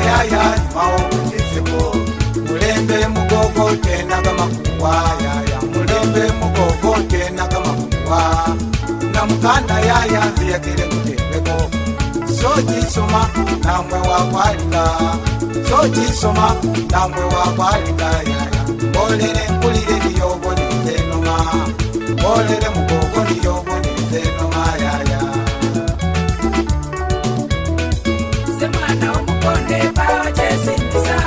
yaya imao kuchizimo mulembe mugogo tena kamakungwa yaya mulembe mugogo tena kamakungwa na mukanda yaya ziyakile kutembeko sojisoma namwe wakwalika sojisoma namwe wakwalika yaya mbolele nkulile miyogo nizenoma mbolele mugogo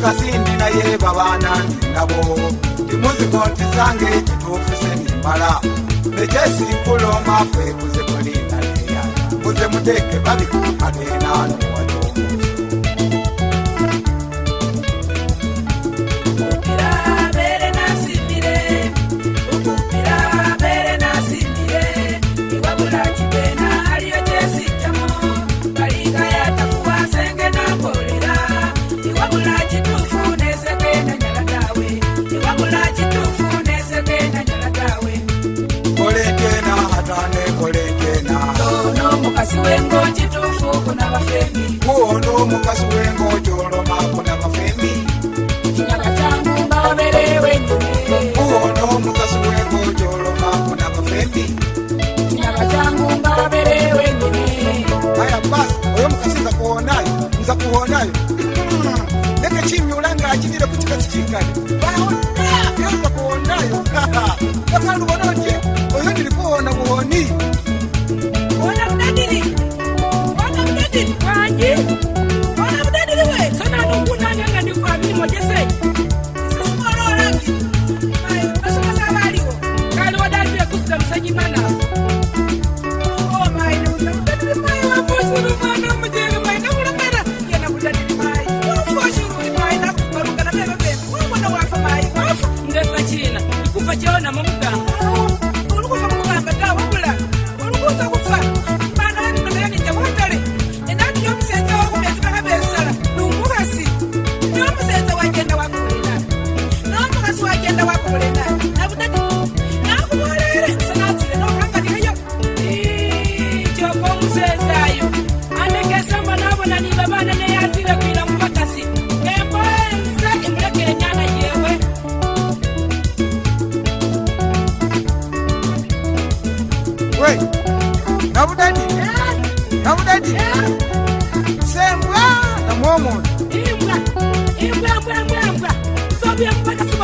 kasindi naye babanani nabo timuziko nti zange kituufu senimala ekyesikulo mafe kuze kulinda leyana kuze muteke babikuhanenanuwa mukasi wengo chitofu kuna vafemi muhondo mukasi wengo choroma kuna vafemi nyama dzangu mbavele wenyume muhondo mukasi wengo choroma kuna vafemi nyama dzangu mbavele wenyume aya basi oyo mukasi nza kuonayo nza kuonayo hmm, ndenge chinyulanga chinile kuti kasi chingani aonaa nza kuonayo akandu vonoje oyo ndili kuona muhoni I did it.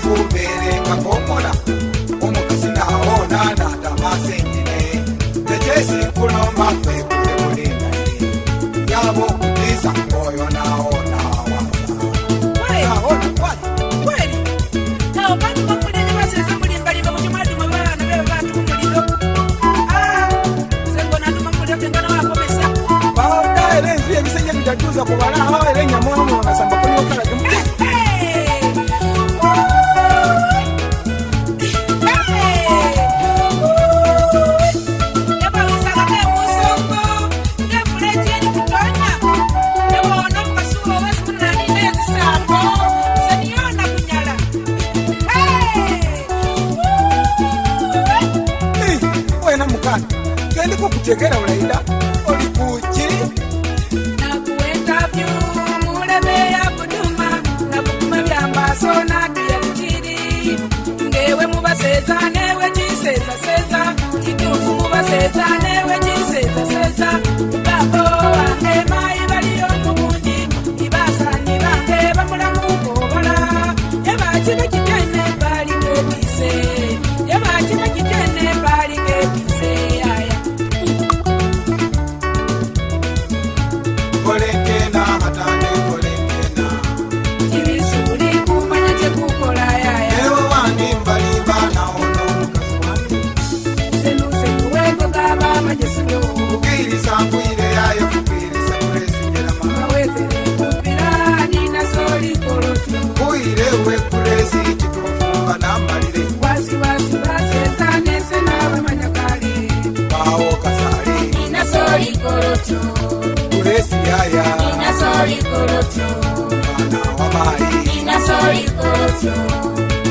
kufumbele kwagomola unokusinaona nadamasentine tejesikulomakweku jegera ulaila olipuci nakuenda vyu muleme ya kuduma nakukuma vyambaso nakiye kuciri ngewe muvaseza newe ciseza seza kituvu muvaseza newe ciseza seza babo wange mai valiyo mumundi ivasani vange vamulamu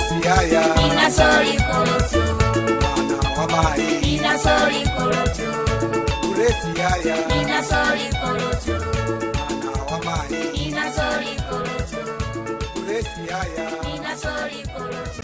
kesi haya nina sori korotu mwana wa mai nina sori korotu kuresi haya nina sori korotu mwana wa mai nina sori korotu kuresi haya nina sori korotu